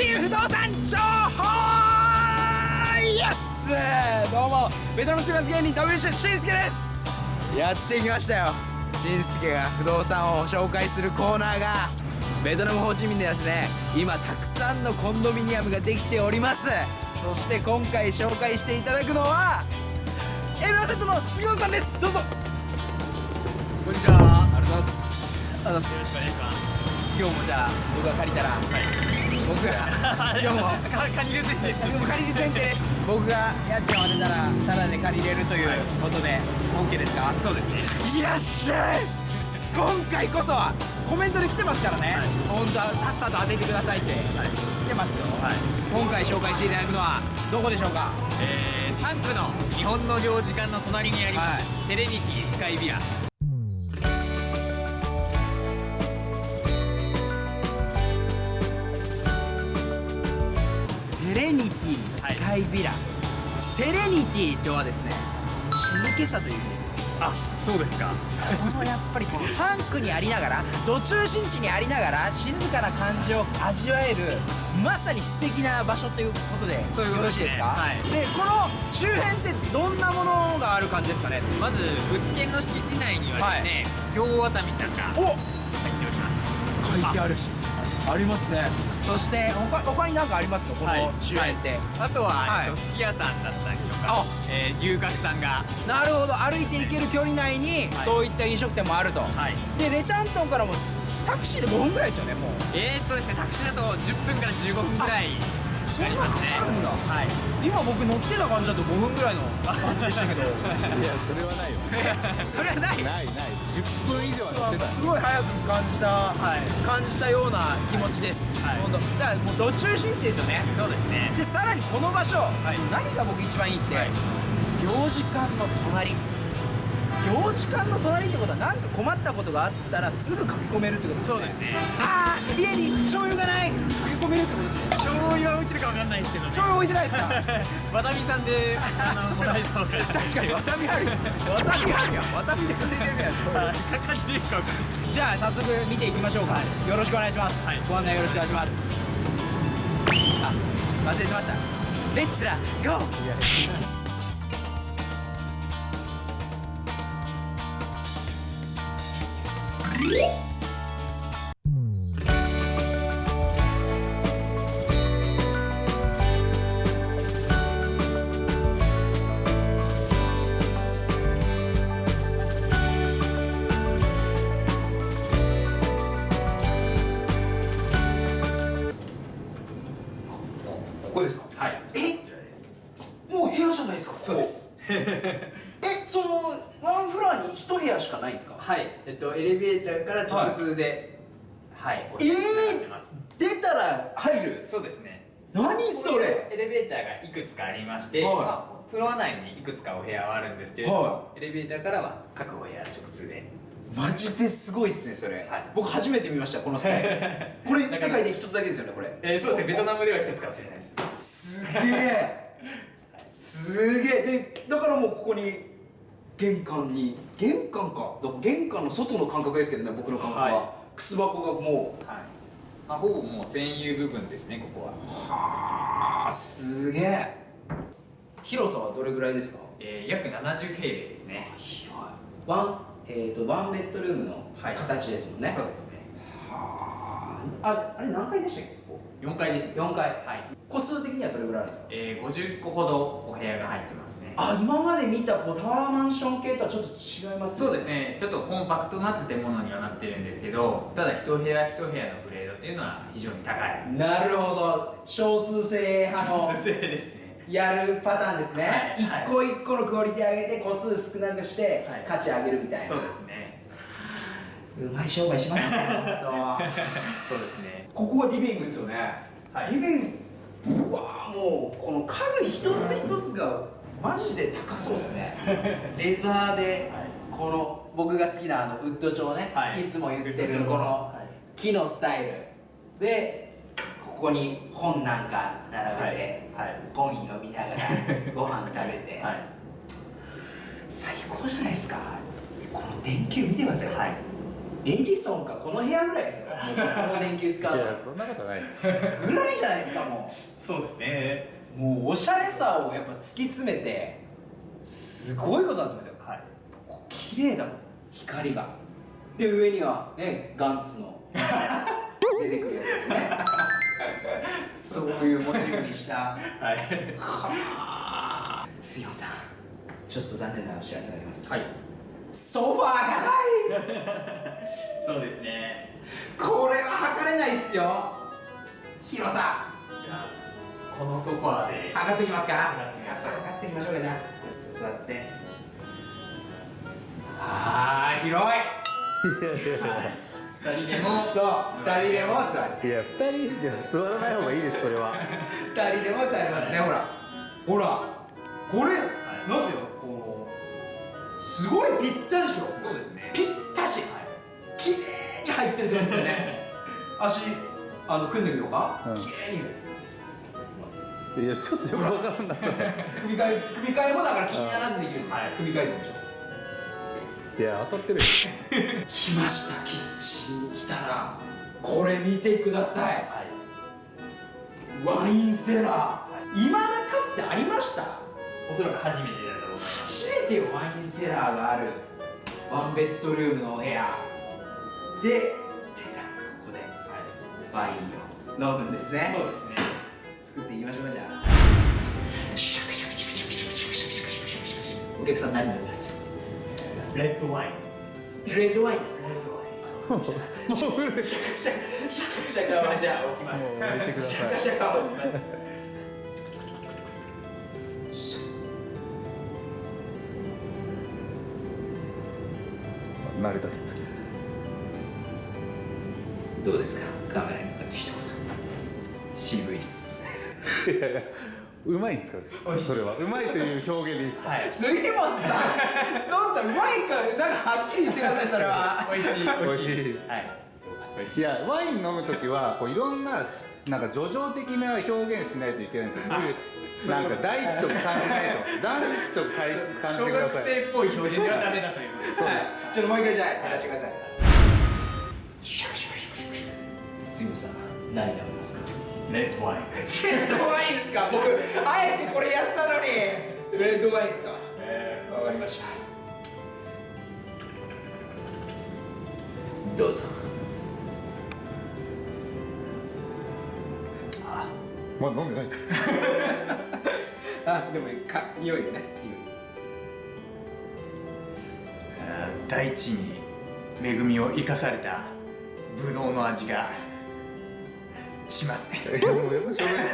新不動産情報イエスどうもベトナム住みます芸人 WC しんすけですやってきましたよ。しんすけが不動産を紹介するコーナーがベトナムホーチミンでですね今たくさんのコンドミニアムができておりますそして今回紹介していただくのはエルアセットの杉本さんです。どうぞ。こんにちは。ありがとうございます。ありがとうございますよろしくお願いします。今日もじゃあ僕が借りたら、はい、僕が。今日も借りる前提僕も借りる前提です。僕が家賃を当てたらタダで借りれるということで、はい、OK ですか？そうですね。いらっしゃい今回こそはコメントで来てますからね、はい、本当はさっさと当ててくださいって、はい、来てますよ、はい、今回紹介していただくのはどこでしょうか？えー、3区の日本の領事館の隣にあります、セレニティスカイビアスカイビラ、はい、セレニティとはですね静けさという意味です。あそうですか。このやっぱりこの3区にありながら土中心地にありながら静かな感じを味わえるまさに素敵な場所ということでそういうよろしいですか、はい、でこの周辺ってどんなものがある感じですかね？まず物件の敷地内にはですね、はい、京ワタミさんが入っております。書いてあるしありますね。そして他他に何かありますか？この周辺って、はい、あとは、はい、えっと、すき家さんだったりとか、えー、牛角さんが。なるほど。歩いて行ける距離内に、はい、そういった飲食店もあると、でレタントンからもタクシーで5分ぐらいですよねもう。えー、っとですねタクシーだと10分から15分ぐらいありますねあるんだ、はい、今僕乗ってた感じだと5分ぐらいの。感じでしたけどいやそれはないよ。それはない。ないない。10分以上は乗ってた。すごい早く感じた、はい、感じたような気持ちです、はい、本当。だからもうど中心地ですよね。そうですね。でさらにこの場所、はい、何が僕一番いいって、はい、領事館の隣領事館の隣ってことは何か困ったことがあったらすぐ書き込めるってことですね。そうですね。ああ家に醤油がない。書き込めるってことですね。醤油は置いてるかわかんないですけど、ね、醤油置いてないですか？わたみさんであのもらえた確かにわたみあるわたみあるやわたみでくれてるやんかかってるかわかんない。ですじゃあ早速見ていきましょうか、はい、よろしくお願いします、はい、ご案内よろしくお願いします。あ忘れてました。レッツラゴーここですか？はい。え？もう部屋じゃないですか？そうです。え そのワンフロアに一部屋しかないんですか？はい。えっとエレベーターから直通ではい、はい、ええー、出たら入る？そうですね。何それ？エレベーターがいくつかありまして、はい。まあ、フロア内にいくつかお部屋はあるんですけれども、はい、エレベーターからは各お部屋直通で。マジですごいっすねそれ、はい、僕初めて見ましたこのスタイル。これ世界で一つだけですよねこれ。えー、そうですね。ベトナムでは一つかもしれないです。すげえ。すげえ。でだからもうここに玄関に玄関か。だから玄関の外の感覚ですけどね僕の感覚は、はい、靴箱がもう、はい。まあ、ほぼもう占有部分ですねここは。はあすげえ。広さはどれぐらいですか？えー、約70平米ですね。広い。ワンえーと、ワンベッドルームの形ですもんね、はい、そうですね。はああれ何階でしたっけ？4階です4階。はい。個数的にはどれぐらいあるんですか？えー、50個ほどお部屋が入ってますね。あ今まで見たこうタワーマンション系とはちょっと違いますそうですね。ちょっとコンパクトな建物にはなってるんですけどただ一部屋一部屋のグレードっていうのは非常に高い。なるほど。少数制派の少数制ですね。やるパターンですね、はい、一個一個のクオリティ上げて個数少なくして価値上げるみたいな、そうですねうまい商売しますねそうですね。ここはリビングですよね。はい、リビングわもうこの家具一つ一つがマジで高そうですね。レザーでこの僕が好きなあのウッド調ね、はい、いつも言ってるこの木のスタイル。でここに本なんか並べて、はい、本読みながら ご飯食べて、はい、最高じゃないですか。この電球見てください、はい、エジソンかこの部屋ぐらいですよ。もうこの電球使うの。いやそんなことない。ぐらいじゃないですかもそうですね。うもうおしゃれさをやっぱ突き詰めてすごいことになってますよ。はい。ここ綺麗だもん光が。で上にはねガンツの出てくるやつですね。そういうモチーフにした。はい。はあ。杉本さん。ちょっと残念なお知らせがあります。はいソファーがない。そうですね。これは測れないっすよ。広さじゃあこのソファーで。測っておきますか。測ってみましょう。測ってみましょうかじゃあ。座って。あー広い。二人でも。そう。二人でも座る。いや二人では座らない方がいいですそれは。二人でも座りますねほら。ほら。これ、い。なんていうの？すごいぴったりでしょ。そうですね。ぴったし。綺麗に入ってると思うんですよね。足あの組んでみようか、うん。綺麗に。いやちょっとよくわからん 組み替え組み替えもだから気にならずできる、はい。組み替えてみましょう。いや当たってるよ。来ましたキッチンに来たら。これ見てください。はい。ワインセラー。い。まだかつてありました。おそらく初めて初めてよワインセラーがある。ワンベッドルームのお部屋。で出た。ここで。ワインを飲むんですね。そうですね。作っていきましょうかじゃあ。お客さん何飲みます？レッドワイン。レッドワインですか？レッドワイン。もう古いシャカシャカシャカシャカはじゃあ置きます。もう置いてください。シャカシャカは置きます慣れた手つきどうですか？カメラに向かって一言渋いっす。いやいやうまいんです。かそれは。うまいという表現でいいですか？はい。杉本さん。そんなうまいかなんかはっきり言ってくださいそれは。美味しい美味しいはい。いやワイン飲む時はこういろんなしなんか叙情的な表現しないといけないんですよ。なんか第一とか感じないと。第一とか感じて小ください。学生っぽい表現ではダメだという。ことです。はいちょっともう一回じゃあやらせてください。シャカシャカシャカシャカ杉本さ何飲みますかレッドワインレッドワインですか僕あえてこれやったのにレッドワインですかええーわかりましたどうぞまだ飲んでないですあでもか匂いでねー大地に恵みを生かされたブドウの味がしますね。いやもうやっぱしょうがない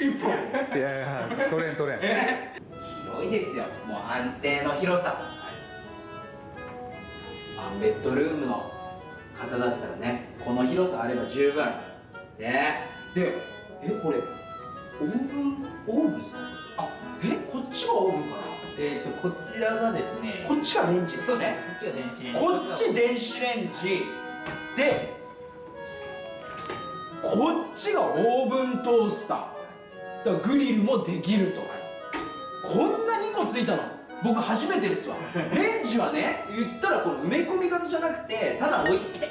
一本。いやいや取れん取れん。広いですよ。もう安定の広さ。ワンベッドルームの方だったらねこの広さあれば十分。ね。でえこれオーブンオーブンですか？あえこっちがオーブンかな？えっとこちらがですねこっちがレンジですねこっちが電子レンジ。こっち電子レンジ。でこっちがオーブントースター。だグリルもできると、こんな2個ついたの。僕初めてですわ。レンジはね言ったらこの埋め込み型じゃなくてただ置いて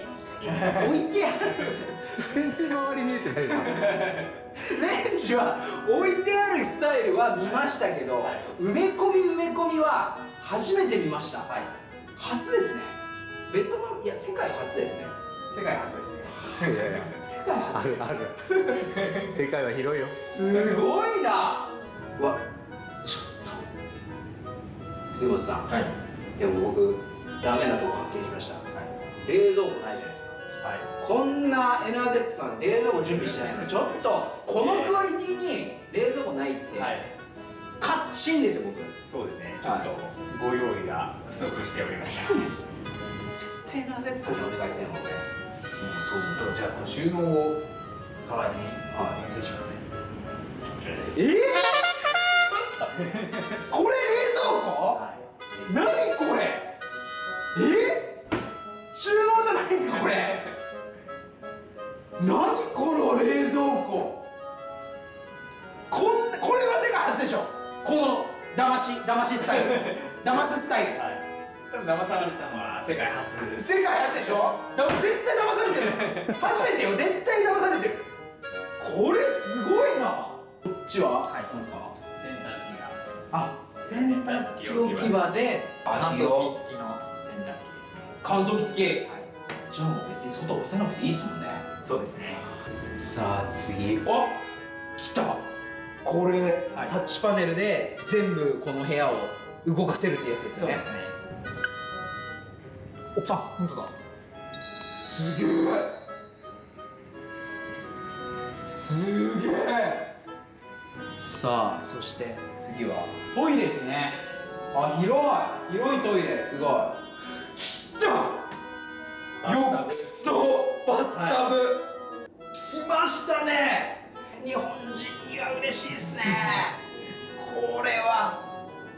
置いてある全然周り見えてないな。レンジは置いてあるスタイルは見ましたけど、はい埋め込み埋め込みは初めて見ました、はい。初ですね。ベトナムいや世界初ですね。世界初ですね。いやいや。世界初。あるある。世界は広いよ。すごいな。うわちょっと。杉本さん。はい。でも僕ダメなとこ発見しました。冷蔵庫ないじゃないですかはいこんな NRZ さん冷蔵庫準備してないのちょっとこのクオリティに冷蔵庫ないって、はい。カッチンですよ僕。そうですね。ちょっとご用意が不足しておりました 絶対 NRZ にお願いせんもうそうとじゃあこの収納を代わりにはいお見せしますね。こちらです。えー、これ冷蔵庫？はい。何これ？え？収納じゃないんですかこれ騙しスタイル。騙すスタイル。はい。多分騙されたのは世界初。世界初でしょ？絶対騙されてる 初めてよ。絶対騙されてる。これすごいな。こっちは、はい。なんですか？洗濯機があ洗濯機置き場で。乾広燥機付きの洗濯機ですね。乾燥機付き。はい。じゃあもう別に外干せなくていいっすもんね。そうですね。さあ次。あ来たこれ、はい。タッチパネルで全部この部屋を動かせるってやつですよね。そうですね。おあ本当だ。すげえ。すげえ。さあそして次は。トイレですね。あ広い。広いトイレ。すごい。来た。浴槽バスタブ、来ましたね日本人には嬉しいですね。これは。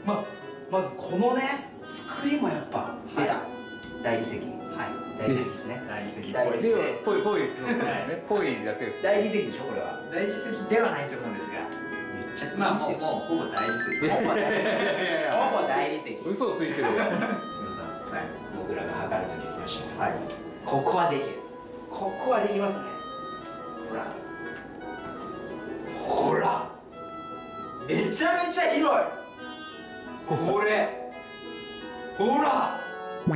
ままずこのね作りもやっぱ出た、大理石。はい。大理石ですね。大理石。大理石。ではぽいぽいそうですね。ぽい。だけです大理石でしょこれは。大理石ではないと思うんですが。めっちゃまあもうもうほぼ大理石。ほぼ大理石ほぼ大理石。すみ嘘をついてるわ。ません。はい。僕らが測るときに来ました。はい。ここはできる。ここはできますね。ほらめちゃめちゃ広い。これ。ほら。広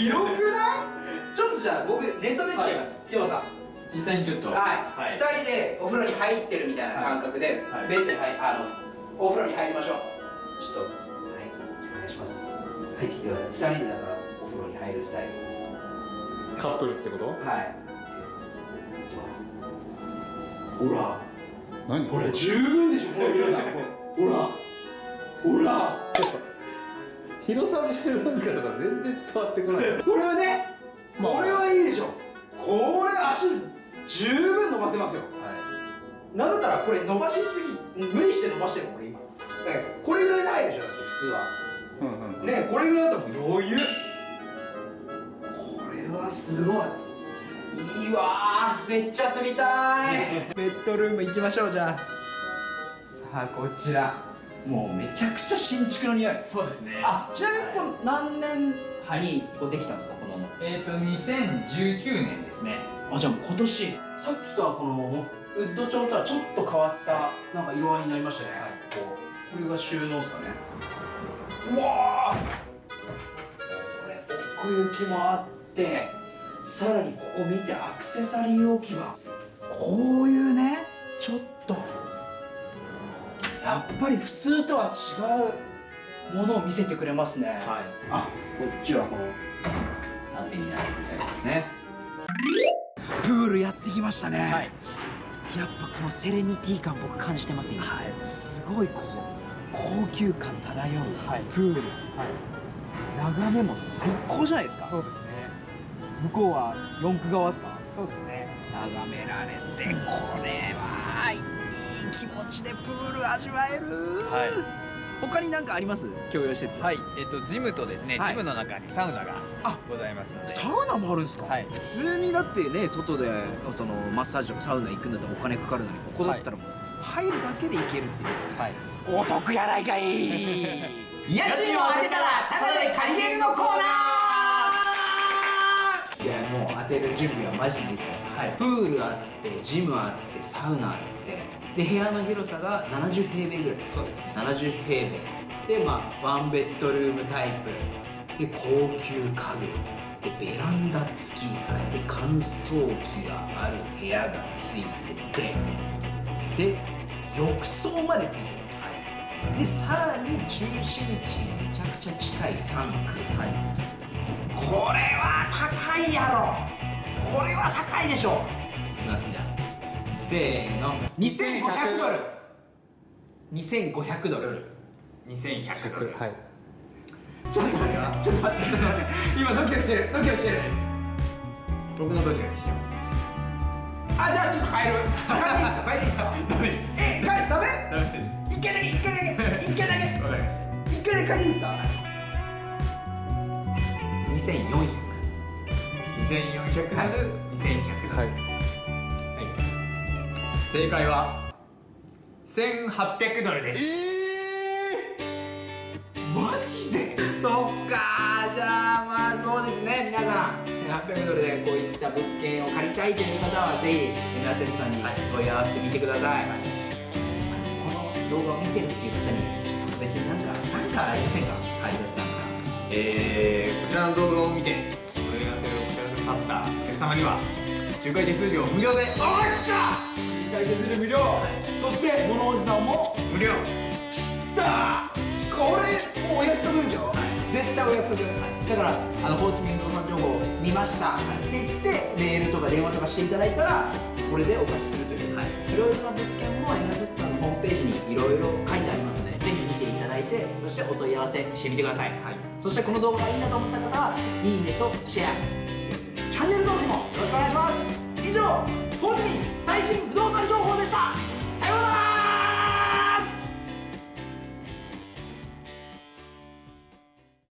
くない？ちょっとじゃあ僕寝そべってみます。きょうさん。実際にちょっと。はい、はい。2人でお風呂に入ってるみたいな感覚で、はい。ベッドに入あのお風呂に入りましょう。ちょっと。はい。お願いします。入ってきてください。2人でだからお風呂に入るスタイル。カップルってこと？はい。ほら何？ほら十分でしょ。この広さほら。ほら。広さ十分かとか全然伝わってこない。これはねまあ。これはいいでしょ。これ足十分伸ばせますよ。なんだったらこれ伸ばしすぎ無理して伸ばしてるもん俺今これぐらいないでしょ。だって普通は。うんうんねこれぐらいだったらもう余裕。これはすごいいいわーめっちゃ住みたい。ベッドルーム行きましょうじゃあ。さあこちら。もうめちゃくちゃ新築の匂い。そうですね。あちなみにここ何年にこうできたんですかこのえっ、と2019年ですね。あじゃあもう今年。さっきとはこのウッド調とはちょっと変わったなんか色合いになりましたね、こうこれが収納ですかね。うわー。これ奥行きもあってさらにここ見てアクセサリー置き場。こういうねちょっとやっぱり普通とは違うものを見せてくれますね、はい。あこっちはこの縦になるみたいですね。プールやってきましたね、はい。やっぱこのセレニティ感僕感じてます今、はい。すごいこう高級感漂うはい。プール、眺めも最高じゃないですか。そうですね向こうは四駆側ですか？そうですね。眺められてこれはいい気持ちでプール味わえる。はい。他に何かあります？共用施設。はい。えっ、とジムとですね、はい。ジムの中にサウナがあございますので。サウナもあるんですか、はい。普通にだってね外でそのマッサージとかサウナ行くんだったらお金かかるのにここだったらもう入るだけで行けるっていう。はい。お得やないかい。家賃を当てたらタダで借りれるのコーナー当てる準備はマジでできてます、はい。プールあってジムあってサウナあってで部屋の広さが70平米ぐらいそうですね。70平米。でまあワンベッドルームタイプ。で高級家具。でベランダ付き。で乾燥機がある部屋がついてて。で浴槽までついてる。でさらに中心地にめちゃくちゃ近い3区、これは高いやろ。これは高いでしょ。いきますじゃあせーの。2500ドル。2500ドル2100ドル。はいちょっと待ってちょっと待って。ちょっと待って。今ドキドキしてる。ドキドキしてる。僕もドキドキしてます。あじゃあちょっと変える。変えていいですか？変えていいですか？ダメです。え変えダメ？ダメです。一回だけ一回だけ一回だけ わかりました。一回で変えていいですか？2400 2400ドル、2100ドルはい。はい。正解は1800ドルです。ええマジで？そっかじゃあまあそうですね。皆さん1800ドルでこういった物件を借りたいという方はぜひエムラセスさんに問い合わせてみてください、あのこの動画を見てるっていう方に特別になんかなんかありませんか？有吉さんからえー、こちらの動画を見てお問い合わせをくださったお客様には仲介手数料無料でおいしか仲介手数料無料、そして物おじさんも無料。知ったこれもうお約束ですよ、絶対お約束、だからあのホーチミン不動産情報見ました、って言ってメールとか電話とかしていただいたらそれでお貸しするという、い、ろいろな物件も NSS さんのホームページにいろいろ書いてありますてそしてお問い合わせしてみてください、そしてこの動画がいいなと思った方はいいねとシェア。チャンネル登録もよろしくお願いします。以上ホーチミン最新不動産情報でした